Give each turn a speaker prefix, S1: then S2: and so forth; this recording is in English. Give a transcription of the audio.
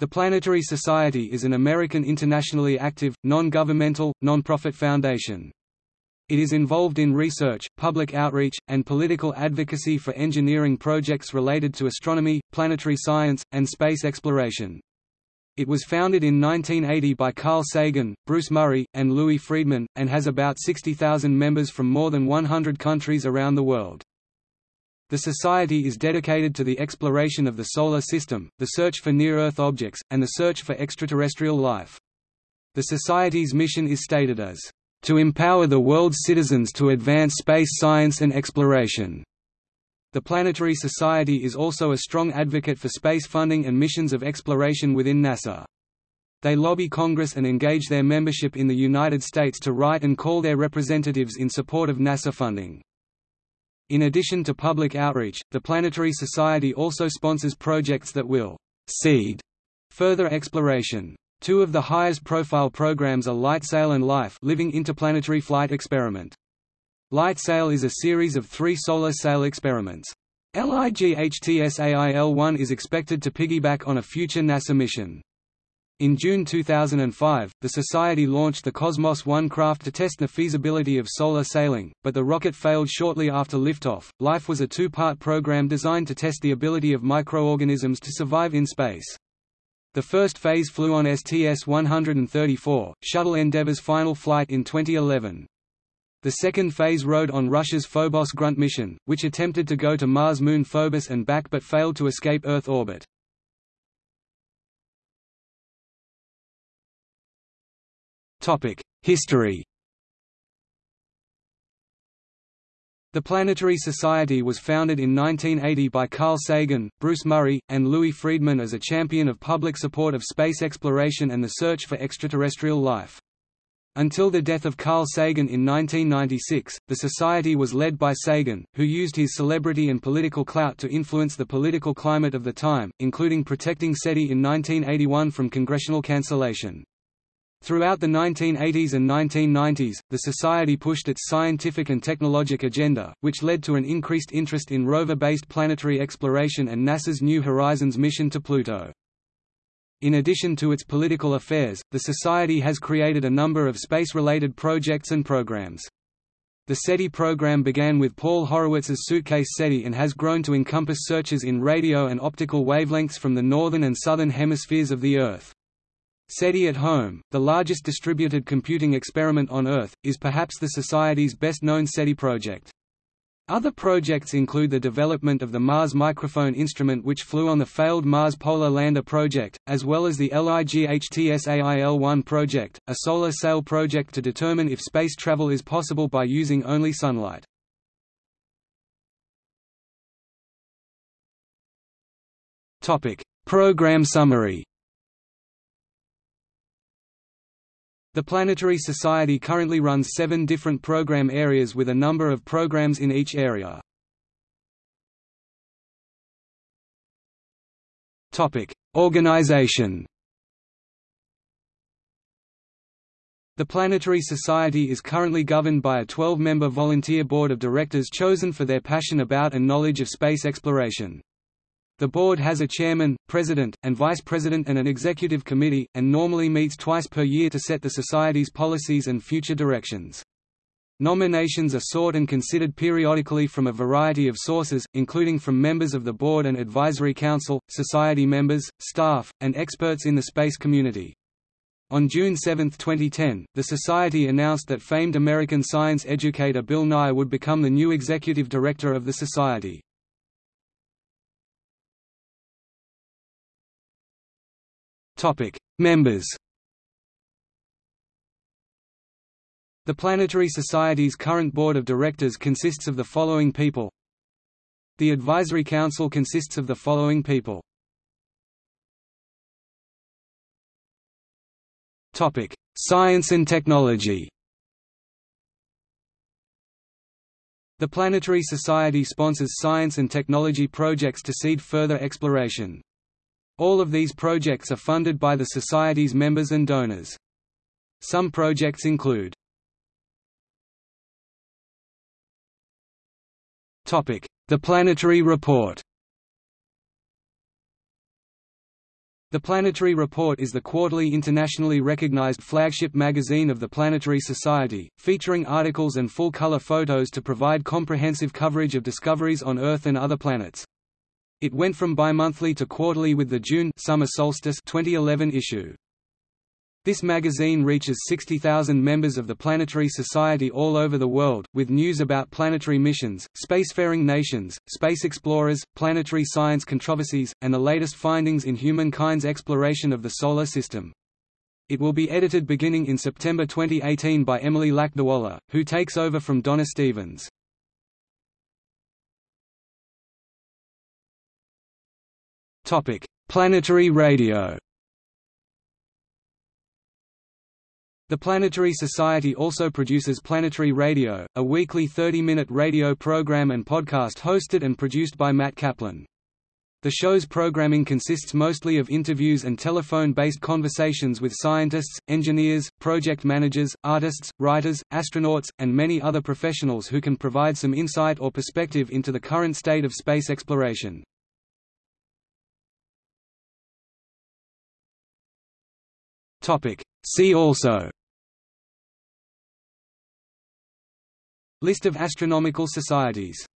S1: The Planetary Society is an American internationally active, non-governmental, non-profit foundation. It is involved in research, public outreach, and political advocacy for engineering projects related to astronomy, planetary science, and space exploration. It was founded in 1980 by Carl Sagan, Bruce Murray, and Louis Friedman, and has about 60,000 members from more than 100 countries around the world. The Society is dedicated to the exploration of the Solar System, the search for near-Earth objects, and the search for extraterrestrial life. The Society's mission is stated as, "...to empower the world's citizens to advance space science and exploration." The Planetary Society is also a strong advocate for space funding and missions of exploration within NASA. They lobby Congress and engage their membership in the United States to write and call their representatives in support of NASA funding. In addition to public outreach, the Planetary Society also sponsors projects that will «seed» further exploration. Two of the highest profile programs are LightSail and LIFE Living Interplanetary Flight Experiment. LightSail is a series of three solar sail experiments. LIGHTSAIL-1 is expected to piggyback on a future NASA mission. In June 2005, the Society launched the Cosmos 1 craft to test the feasibility of solar sailing, but the rocket failed shortly after liftoff. Life was a two-part program designed to test the ability of microorganisms to survive in space. The first phase flew on STS-134, Shuttle Endeavour's final flight in 2011. The second phase rode on Russia's Phobos Grunt mission, which attempted to go to Mars moon Phobos and back but failed to escape Earth orbit. History The Planetary Society was founded in 1980 by Carl Sagan, Bruce Murray, and Louis Friedman as a champion of public support of space exploration and the search for extraterrestrial life. Until the death of Carl Sagan in 1996, the Society was led by Sagan, who used his celebrity and political clout to influence the political climate of the time, including protecting SETI in 1981 from congressional cancellation. Throughout the 1980s and 1990s, the Society pushed its scientific and technologic agenda, which led to an increased interest in rover-based planetary exploration and NASA's New Horizons mission to Pluto. In addition to its political affairs, the Society has created a number of space-related projects and programs. The SETI program began with Paul Horowitz's Suitcase SETI and has grown to encompass searches in radio and optical wavelengths from the northern and southern hemispheres of the Earth. SETI at Home, the largest distributed computing experiment on Earth, is perhaps the Society's best-known SETI project. Other projects include the development of the Mars Microphone instrument which flew on the failed Mars Polar Lander project, as well as the LIGHTSAIL-1 project, a solar sail project to determine if space travel is possible by using only sunlight. Program summary The Planetary Society currently runs seven different program areas with a number of programs in each area. Organization The Planetary Society is currently governed by a 12-member volunteer board of directors chosen for their passion about and knowledge of space exploration. The board has a chairman, president, and vice president and an executive committee, and normally meets twice per year to set the Society's policies and future directions. Nominations are sought and considered periodically from a variety of sources, including from members of the board and advisory council, society members, staff, and experts in the space community. On June 7, 2010, the Society announced that famed American science educator Bill Nye would become the new executive director of the Society. Topic: Members. The Planetary Society's current board of directors consists of the following people. The Advisory Council consists of the following people. Topic: Science and Technology. The Planetary Society sponsors science and technology projects to seed further exploration. All of these projects are funded by the Society's members and donors. Some projects include The Planetary Report The Planetary Report is the quarterly internationally recognized flagship magazine of the Planetary Society, featuring articles and full-color photos to provide comprehensive coverage of discoveries on Earth and other planets. It went from bimonthly to quarterly with the June summer solstice 2011 issue. This magazine reaches 60,000 members of the Planetary Society all over the world, with news about planetary missions, spacefaring nations, space explorers, planetary science controversies, and the latest findings in humankind's exploration of the Solar System. It will be edited beginning in September 2018 by Emily Lakdawalla, who takes over from Donna Stevens. Planetary radio The Planetary Society also produces Planetary Radio, a weekly 30-minute radio program and podcast hosted and produced by Matt Kaplan. The show's programming consists mostly of interviews and telephone-based conversations with scientists, engineers, project managers, artists, writers, astronauts, and many other professionals who can provide some insight or perspective into the current state of space exploration. See also. List of astronomical societies